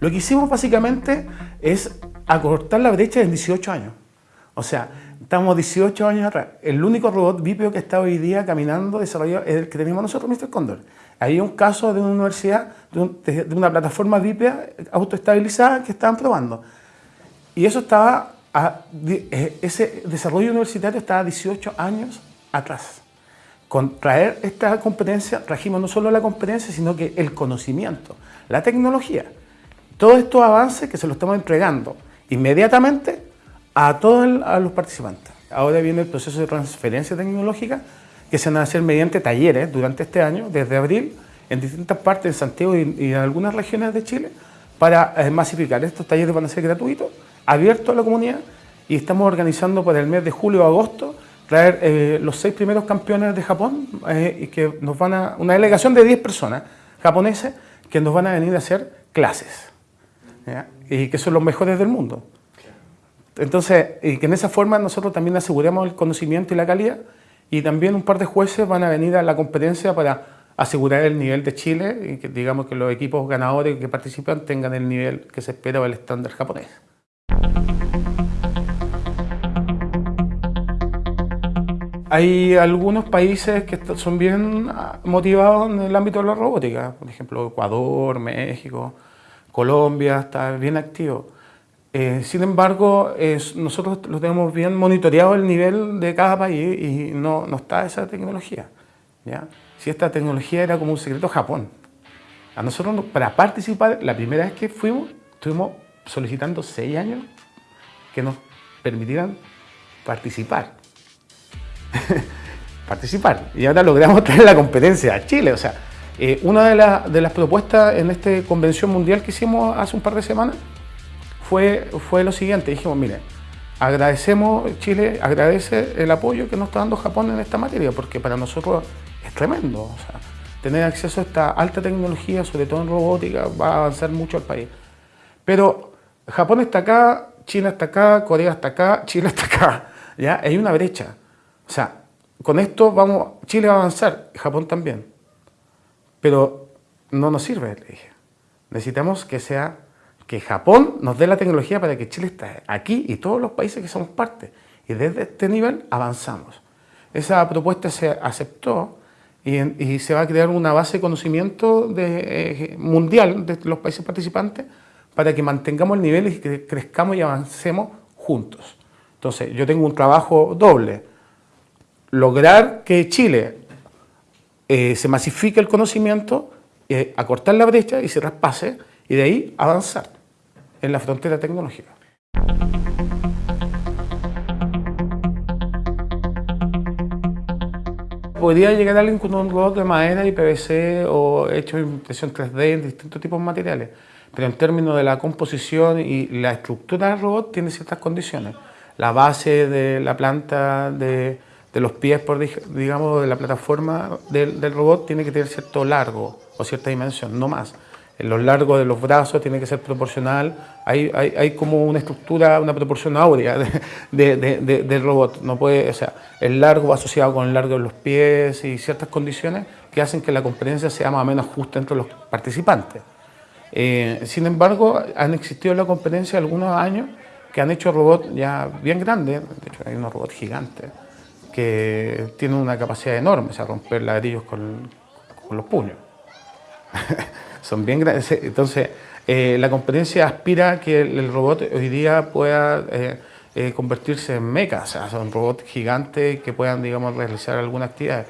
Lo que hicimos básicamente es acortar la brecha en 18 años. O sea, estamos 18 años atrás. El único robot bípedo que está hoy día caminando, desarrollado, es el que tenemos nosotros, Mr. Condor. Hay un caso de una universidad, de, una plataforma bípeda autoestabilizada que estaban probando. Y eso estaba, eh, ese desarrollo universitario estaba 18 años atrás. Con traer esta competencia, trajimos no solo la competencia, sino que el conocimiento, la tecnología. Todos estos avances que se los estamos entregando inmediatamente a todos los participantes. Ahora viene el proceso de transferencia tecnológica que se van a hacer mediante talleres durante este año, desde abril, en distintas partes de Santiago y, en algunas regiones de Chile, para eh, masificar. Estos talleres van a ser gratuitos, abiertos a la comunidad, y estamos organizando para el mes de julio o agosto traer eh, los seis primeros campeones de Japón, eh, y que nos van a, una delegación de 10 personas japoneses que nos van a venir a hacer clases, y que son los mejores del mundo. Entonces, y que en esa forma nosotros también aseguramos el conocimiento y la calidad, y también un par de jueces van a venir a la competencia para asegurar el nivel de Chile y que digamos que los equipos ganadores que participan tengan el nivel que se espera o el estándar japonés. Hay algunos países que son bien motivados en el ámbito de la robótica, por ejemplo Ecuador, México, Colombia, está bien activo. Eh, sin embargo, nosotros lo tenemos bien monitoreado el nivel de cada país y no, está esa tecnología. ¿ya? Si esta tecnología era como un secreto Japón. A nosotros, para participar, la primera vez que fuimos, estuvimos solicitando seis años que nos permitieran participar. participar. Y ahora logramos traer la competencia a Chile. O sea, eh, una de, de las propuestas en esta convención mundial que hicimos hace un par de semanas fue, fue lo siguiente, dijimos, mire, agradecemos, Chile agradece el apoyo que nos está dando Japón en esta materia, porque para nosotros es tremendo. tener acceso a esta alta tecnología, sobre todo en robótica, va a avanzar mucho al país. Pero Japón está acá, China está acá, Corea está acá, Chile está acá. ¿ya? Hay una brecha. O sea, con esto vamos, Chile va a avanzar, Japón también. Pero no nos sirve, le dije. Necesitamos que sea que Japón nos dé la tecnología para que Chile esté aquí y todos los países que somos parte. Y desde este nivel avanzamos. Esa propuesta se aceptó y, se va a crear una base de conocimiento de, eh, mundial de los países participantes para que mantengamos el nivel y que crezcamos y avancemos juntos. Entonces, yo tengo un trabajo doble. Lograr que Chile eh, se masifique el conocimiento, eh, acortar la brecha y se traspase, y de ahí avanzar en la frontera tecnológica. Podría llegar alguien con un robot de madera y PVC o hecho en impresión 3D en distintos tipos de materiales, pero en términos de la composición y la estructura del robot tiene ciertas condiciones. La base de la planta de, los pies, por, digamos, de la plataforma del, del robot tiene que tener cierto largo o cierta dimensión, no más. Los largos de los brazos tiene que ser proporcional, hay, hay, hay como una estructura, una proporción áurea de, de, del robot, no puede, o sea, el largo va asociado con el largo de los pies y ciertas condiciones que hacen que la competencia sea más o menos justa entre los participantes. Eh, sin embargo, han existido en la competencia algunos años que han hecho robots ya bien grandes, de hecho hay unos robots gigantes, que tienen una capacidad enorme, o sea, romper ladrillos con, los puños. son bien grandes. Entonces, eh, la competencia aspira a que el, robot hoy día pueda eh, eh, convertirse en meca, o sea, son robots gigantes que puedan, digamos, realizar alguna actividad.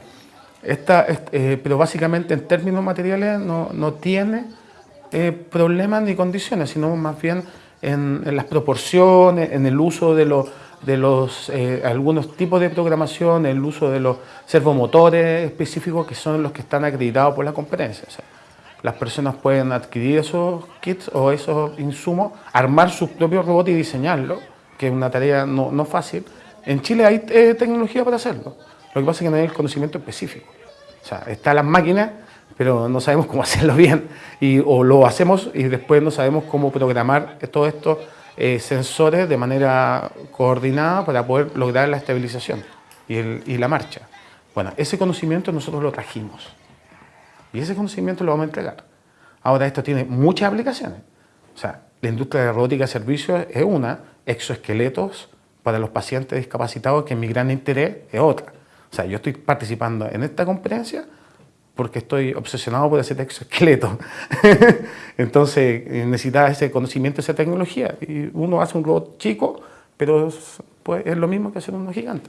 Esta, pero básicamente en términos materiales no, no tiene problemas ni condiciones, sino más bien en, las proporciones, en el uso de los de los algunos tipos de programación, el uso de los servomotores específicos que son los que están acreditados por la competencia las personas pueden adquirir esos kits o esos insumos, armar sus propios robots y diseñarlos, que es una tarea no, no fácil. En Chile hay eh, tecnología para hacerlo, lo que pasa es que no hay el conocimiento específico. O sea, están las máquinas, pero no sabemos cómo hacerlo bien, y, o lo hacemos y después no sabemos cómo programar todos estos eh, sensores de manera coordinada para poder lograr la estabilización y, y la marcha. Bueno, ese conocimiento nosotros lo trajimos. Y ese conocimiento lo vamos a entregar. Ahora, esto tiene muchas aplicaciones. O sea, la industria de robótica de servicios es una, exoesqueletos para los pacientes discapacitados, que es mi gran interés, es otra. O sea, yo estoy participando en esta conferencia porque estoy obsesionado por ese exoesqueleto. Entonces, necesita ese conocimiento, esa tecnología. Y uno hace un robot chico, pero pues, es lo mismo que hacer uno gigante.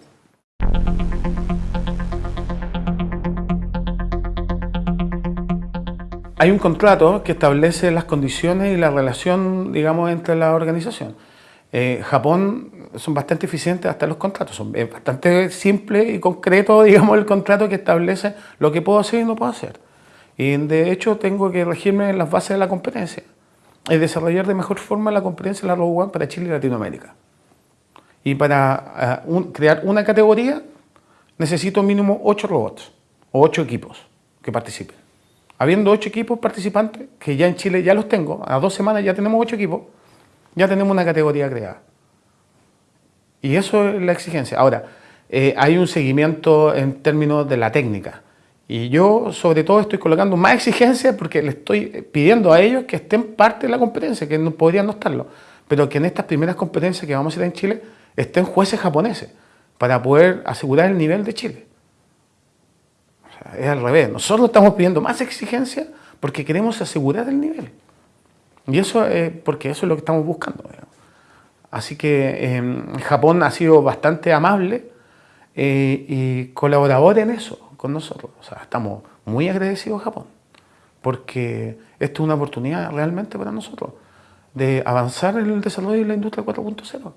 Hay un contrato que establece las condiciones y la relación, digamos, entre la organización. Eh, Japón son bastante eficientes hasta los contratos, son bastante simple y concreto, digamos, el contrato que establece lo que puedo hacer y no puedo hacer. Y de hecho tengo que regirme en las bases de la competencia y desarrollar de mejor forma la competencia de la Robo One para Chile y Latinoamérica. Y para eh, crear una categoría necesito mínimo ocho robots o ocho equipos que participen. Habiendo ocho equipos participantes, que ya en Chile ya los tengo, a dos semanas ya tenemos ocho equipos, ya tenemos una categoría creada. Y eso es la exigencia. Ahora, eh, hay un seguimiento en términos de la técnica. Y yo, sobre todo, estoy colocando más exigencias porque le estoy pidiendo a ellos que estén parte de la competencia, que no podrían no estarlo, pero que en estas primeras competencias que vamos a hacer en Chile estén jueces japoneses para poder asegurar el nivel de Chile. Es al revés. Nosotros estamos pidiendo más exigencias porque queremos asegurar el nivel. Y eso es porque eso es lo que estamos buscando. Así que em, Japón ha sido bastante amable eh, y colaborador en eso con nosotros. O sea, estamos muy agradecidos a Japón porque esto es una oportunidad realmente para nosotros de avanzar en el desarrollo de la industria 4.0.